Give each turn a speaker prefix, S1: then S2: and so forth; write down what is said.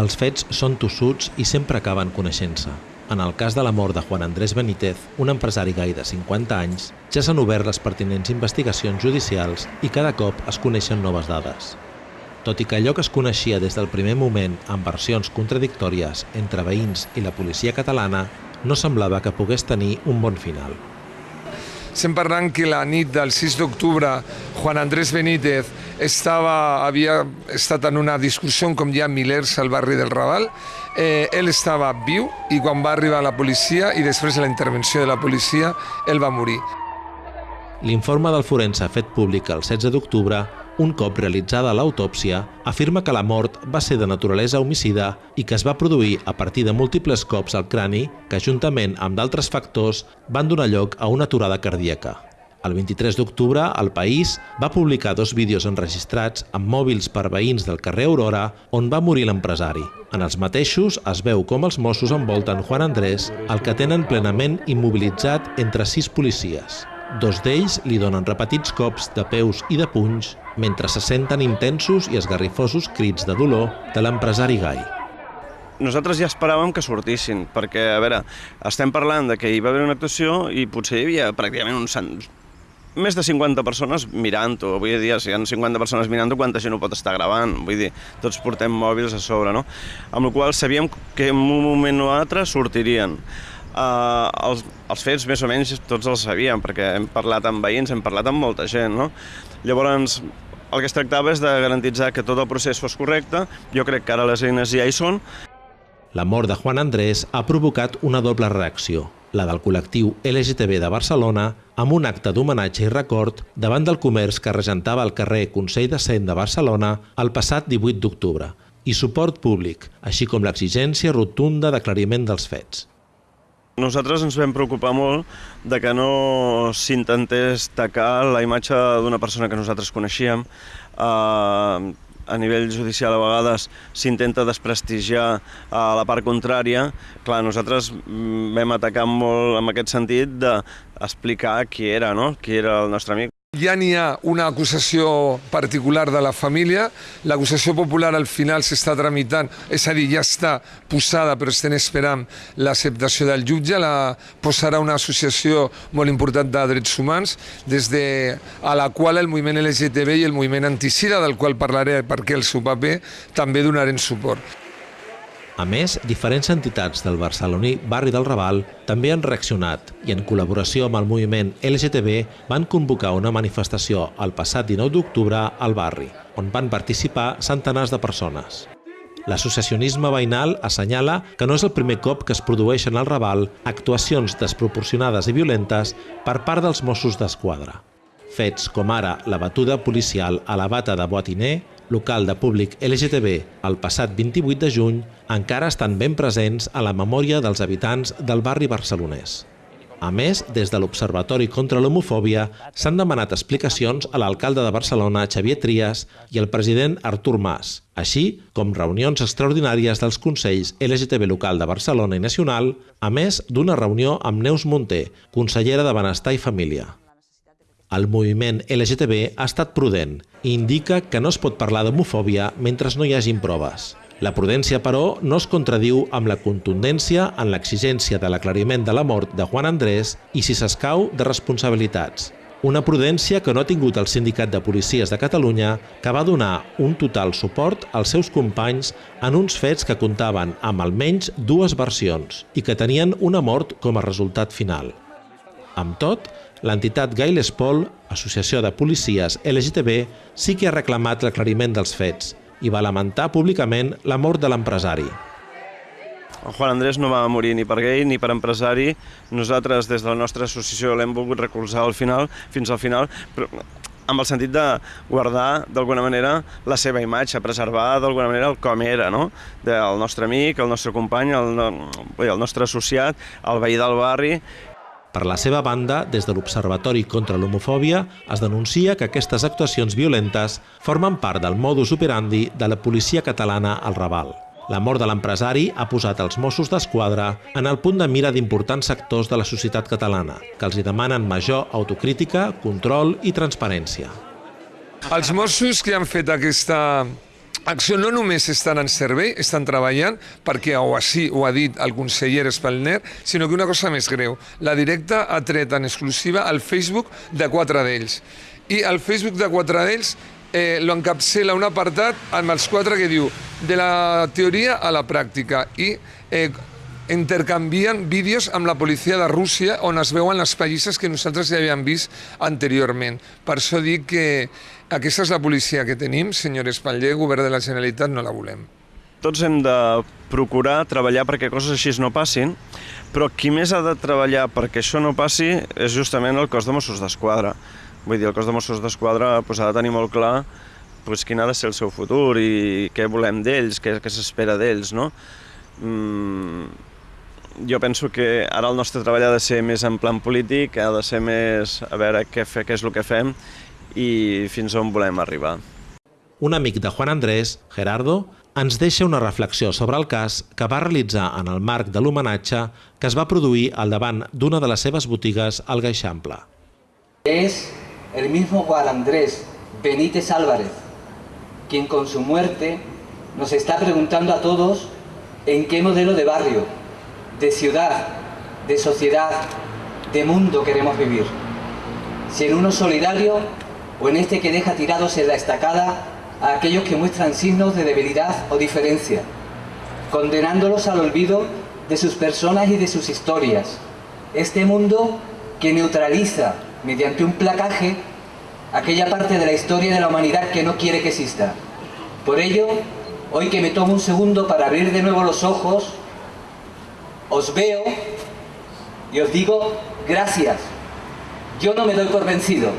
S1: Els fets són tossuts i sempre acaben coneixent-se. En el cas de la mort de Juan Andrés Benítez, un empresari gai de 50 anys, ja s'han obert les pertinents investigacions judicials i cada cop es coneixen noves dades. Tot i que allò que es coneixia des del primer moment amb versions contradictòries entre veïns i la policia catalana no semblava que pogués tenir un bon final.
S2: Estem parlant que la nit del 6 d'octubre Juan Andrés Benítez estava, havia estat en una discussió com hi ha milers al barri del Raval. Eh, ell estava viu i quan va arribar la policia i després de la intervenció de la policia, ell va morir.
S1: L'informe del forense fet públic el 16 d'octubre un cop realitzada l'autòpsia, afirma que la mort va ser de naturalesa homicida i que es va produir a partir de múltiples cops al crani que, juntament amb d'altres factors, van donar lloc a una aturada cardíaca. El 23 d'octubre, el País va publicar dos vídeos enregistrats amb mòbils per veïns del carrer Aurora on va morir l'empresari. En els mateixos es veu com els Mossos envolten Juan Andrés, el que tenen plenament immobilitzat entre sis policies. Dos d'ells li donen repetits cops de peus i de punys mentre se senten intensos i esgarrifosos crits de dolor de l'empresari gai.
S3: Nosaltres ja esperàvem que sortissin, perquè, a veure, estem parlant de que hi va haver una actuació i potser hi havia pràcticament uns més de 50 persones mirant-ho. Vull dir, si hi ha 50 persones mirant-ho, quanta gent ho pot estar gravant? Vull dir, tots portem mòbils a sobre, no? Amb la qual sabíem que en un moment o altre sortirien. Uh, els, els fets més o menys tots els sabíem, perquè hem parlat amb veïns, hem parlat amb molta gent, no? Llavors, el que es tractava és de garantitzar que tot el procés fos correcte, jo crec que ara les eines ja hi són.
S1: La mort de Juan Andrés ha provocat una doble reacció, la del col·lectiu LGTB de Barcelona, amb un acte d'homenatge i record davant del comerç que regentava el carrer Consell de Cent de Barcelona el passat 18 d'octubre, i suport públic, així com l'exigència rotunda d'aclariment dels fets.
S3: Nosaltres ens vam preocupar molt de que no s'intentés tacar la imatge d'una persona que nosaltres coneixíem. Uh, a nivell judicial a vegades s'intenta desprestigiar a la part contrària. Clar, nosaltres mm, vam atacar molt en aquest sentit d'explicar qui era, no? qui era el nostre amic.
S2: Ja n'hi ha una acusació particular de la família, l'acusació popular al final s'està tramitant, és a dir, ja està posada però estem esperant l'acceptació del jutge, la posarà una associació molt important de drets humans, des de, a la qual el moviment LGTB i el moviment anticida, del qual parlaré perquè el seu paper, també donarem suport.
S1: A més, diferents entitats del barceloní barri del Raval també han reaccionat i en col·laboració amb el moviment LGTB van convocar una manifestació el passat 19 d'octubre al barri, on van participar centenars de persones. L'associacionisme veïnal assenyala que no és el primer cop que es produeixen al Raval actuacions desproporcionades i violentes per part dels Mossos d'Esquadra. Fets com ara la batuda policial a la bata de Boatiner local de públic LGTB el passat 28 de juny encara estan ben presents a la memòria dels habitants del barri barcelonès. A més, des de l'Observatori contra l'Homofòbia s'han demanat explicacions a l'alcalde de Barcelona, Xavier Trias, i al president Artur Mas, així com reunions extraordinàries dels Consells LGTB local de Barcelona i Nacional, a més d'una reunió amb Neus Monter, consellera de Benestar i Família. El moviment LGTB ha estat prudent i indica que no es pot parlar d'homofòbia mentre no hi hagin proves. La prudència, però, no es contradiu amb la contundència en l'exigència de l'aclariment de la mort de Juan Andrés i, si s'escau, de responsabilitats. Una prudència que no ha tingut el Sindicat de Policies de Catalunya, que va donar un total suport als seus companys en uns fets que comptaven amb almenys dues versions i que tenien una mort com a resultat final. Amb tot, l'entitat Gai Pol, Associació de Policies LGTB, sí que ha reclamat l'aclariment dels fets i va lamentar públicament la mort de l'empresari.
S3: Juan Andrés no va morir ni per gay ni per empresari. Nosaltres, des de la nostra associació, l'hem volgut recolzar al final, fins al final, però amb el sentit de guardar d'alguna manera la seva imatge, preservar d'alguna manera el com era, no? Del nostre amic, el nostre company, el, el nostre associat, el veí del barri,
S1: per la seva banda, des de l'Observatori contra l'Homofòbia es denuncia que aquestes actuacions violentes formen part del modus operandi de la policia catalana al Raval. La mort de l'empresari ha posat els Mossos d'Esquadra en el punt de mira d'importants sectors de la societat catalana, que els hi demanen major autocrítica, control i transparència.
S2: Els Mossos que han fet aquesta Acció no només estan en servei, estan treballant, perquè o així ho ha dit el conseller Espalner, sinó que una cosa més greu. La directa ha tret en exclusiva el Facebook de quatre d'ells. I el Facebook de quatre d'ells eh, lo encapçela un apartat amb els quatre que diu de la teoria a la pràctica i eh, intercanvien vídeos amb la policia de Rússia on es veuen les pallisses que nosaltres ja havíem vist anteriorment. Per això dic que aquesta és la policia que tenim, senyor Espatller, govern de la Generalitat no la volem.
S3: Tots hem de procurar treballar perquè coses així no passin, però qui més ha de treballar perquè això no passi és justament el cos de Mossos d'Esquadra. Vull dir, el cos de Mossos d'Esquadra pues, ha de tenir molt clar pues, quin ha de ser el seu futur i què volem d'ells, què, què s'espera d'ells, no? Mm, jo penso que ara el nostre treball ha de ser més en plan polític, ha de ser més a veure què, fe, què és el que fem i fins on volem arribar.
S1: Un amic de Juan Andrés, Gerardo, ens deixa una reflexió sobre el cas que va realitzar en el marc de l'homenatge que es va produir al davant d'una de les seves botigues al Gaixample.
S4: Es el mismo Juan Andrés Benítez Álvarez, quien con su muerte nos está preguntando a todos en qué modelo de barrio, de ciudad, de sociedad, de mundo queremos vivir. Si en uno solidario o en este que deja tirados en la estacada a aquellos que muestran signos de debilidad o diferencia, condenándolos al olvido de sus personas y de sus historias. Este mundo que neutraliza mediante un placaje aquella parte de la historia de la humanidad que no quiere que exista. Por ello, hoy que me tomo un segundo para abrir de nuevo los ojos, os veo y os digo gracias. Yo no me doy por vencido.